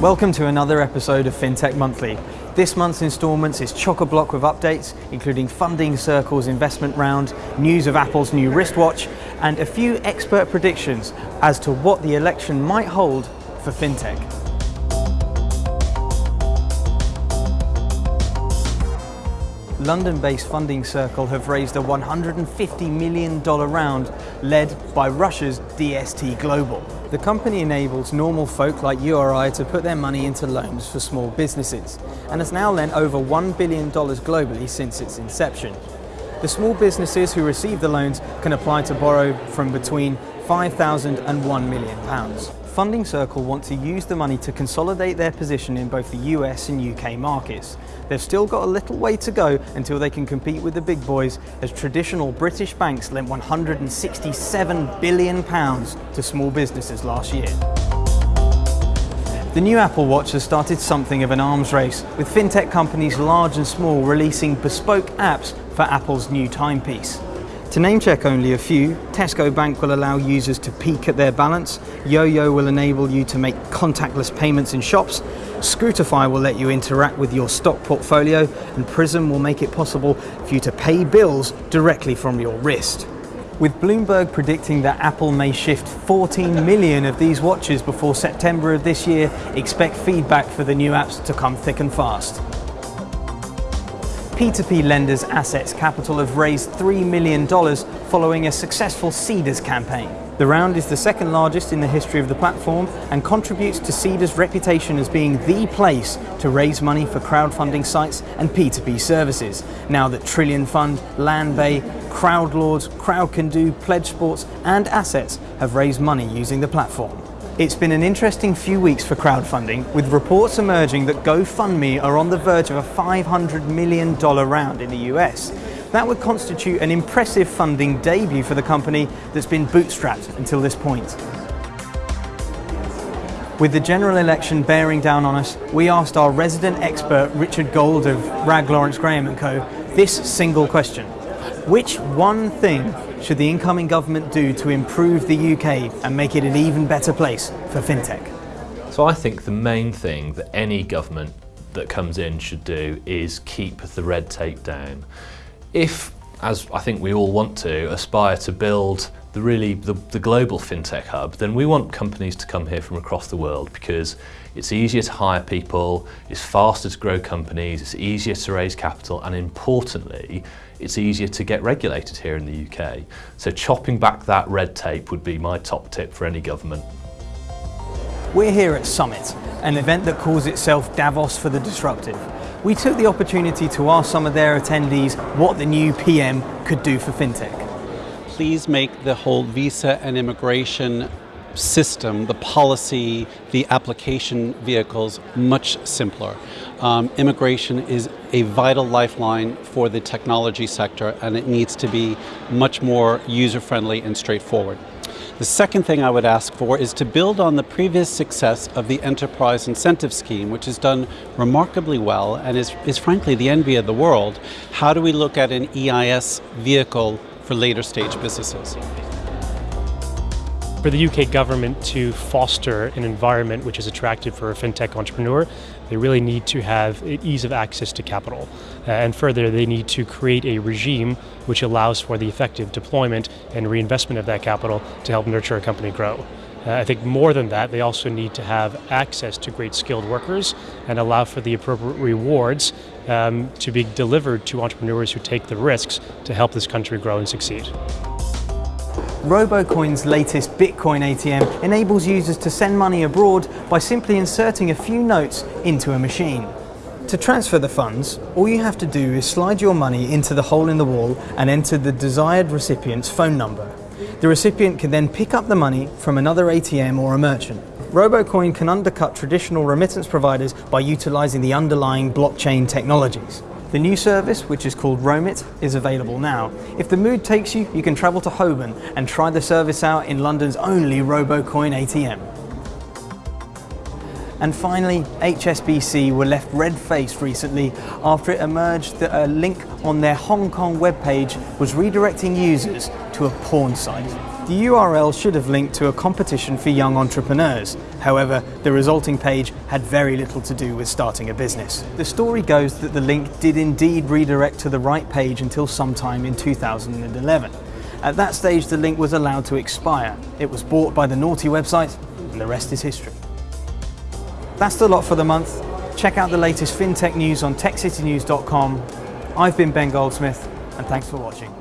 Welcome to another episode of FinTech Monthly. This month's instalments is chock-a-block with updates, including Funding Circle's investment round, news of Apple's new wristwatch, and a few expert predictions as to what the election might hold for FinTech. London-based Funding Circle have raised a $150 million round led by Russia's DST Global. The company enables normal folk like you or I to put their money into loans for small businesses and has now lent over $1 billion globally since its inception. The small businesses who receive the loans can apply to borrow from between 5,000 and 1 million pounds. Funding Circle want to use the money to consolidate their position in both the US and UK markets. They've still got a little way to go until they can compete with the big boys as traditional British banks lent 167 billion pounds to small businesses last year. The new Apple Watch has started something of an arms race, with fintech companies large and small releasing bespoke apps for Apple's new timepiece. To name check only a few, Tesco Bank will allow users to peek at their balance, YoYo will enable you to make contactless payments in shops, Scootify will let you interact with your stock portfolio, and Prism will make it possible for you to pay bills directly from your wrist. With Bloomberg predicting that Apple may shift 14 million of these watches before September of this year, expect feedback for the new apps to come thick and fast. P2P lenders Assetz Capital have raised $3 million following a successful Seedrs campaign. The round is the second largest in the history of the platform and contributes to Seedrs' reputation as being the place to raise money for crowdfunding sites and P2P services, now that Trillion Fund, Landbay, Crowdlords, Crowdcando, Pledge Sports and Assetz have raised money using the platform. It's been an interesting few weeks for crowdfunding, with reports emerging that GoFundMe are on the verge of a $500 million round in the US. That would constitute an impressive funding debut for the company that's been bootstrapped until this point. With the general election bearing down on us, we asked our resident expert Richard Gold of Wragge Lawrence Graham & Co. this single question. Which one thing should the incoming government do to improve the UK and make it an even better place for fintech? So I think the main thing that any government that comes in should do is keep the red tape down. If, as I think we all want to, aspire to build the really the, the global fintech hub, then we want companies to come here from across the world because it's easier to hire people, it's faster to grow companies, it's easier to raise capital, and importantly, it's easier to get regulated here in the UK. So chopping back that red tape would be my top tip for any government. We're here at Summit, an event that calls itself Davos for the Disruptive. We took the opportunity to ask some of their attendees what the new PM could do for fintech. Please make the whole visa and immigration system, the policy, the application vehicles much simpler. Um, immigration is a vital lifeline for the technology sector and it needs to be much more user-friendly and straightforward. The second thing I would ask for is to build on the previous success of the Enterprise Incentive Scheme, which has done remarkably well and is, is frankly the envy of the world. How do we look at an EIS vehicle for later stage businesses? For the UK government to foster an environment which is attractive for a fintech entrepreneur, they really need to have ease of access to capital. Uh, and further, they need to create a regime which allows for the effective deployment and reinvestment of that capital to help nurture a company grow. Uh, I think more than that, they also need to have access to great skilled workers and allow for the appropriate rewards um, to be delivered to entrepreneurs who take the risks to help this country grow and succeed. RoboCoin's latest Bitcoin ATM enables users to send money abroad by simply inserting a few notes into a machine. To transfer the funds, all you have to do is slide your money into the hole in the wall and enter the desired recipient's phone number. The recipient can then pick up the money from another ATM or a merchant. RoboCoin can undercut traditional remittance providers by utilizing the underlying blockchain technologies. The new service, which is called Romit, is available now. If the mood takes you, you can travel to Holborn and try the service out in London's only RoboCoin ATM. And finally, HSBC were left red-faced recently after it emerged that a link on their Hong Kong webpage was redirecting users to a porn site. The URL should have linked to a competition for young entrepreneurs. However, the resulting page had very little to do with starting a business. The story goes that the link did indeed redirect to the right page until sometime in 2011. At that stage, the link was allowed to expire. It was bought by the naughty website, and the rest is history. That's the lot for the month. Check out the latest fintech news on techcitynews.com. I've been Ben Goldsmith, and thanks for watching.